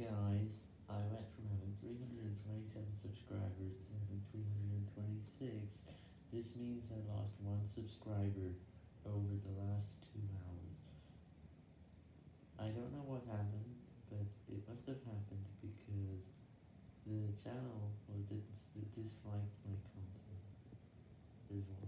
Guys, I went from having 327 subscribers to having 326. This means I lost one subscriber over the last two hours. I don't know what happened, but it must have happened because the channel was did disliked my content. There's one.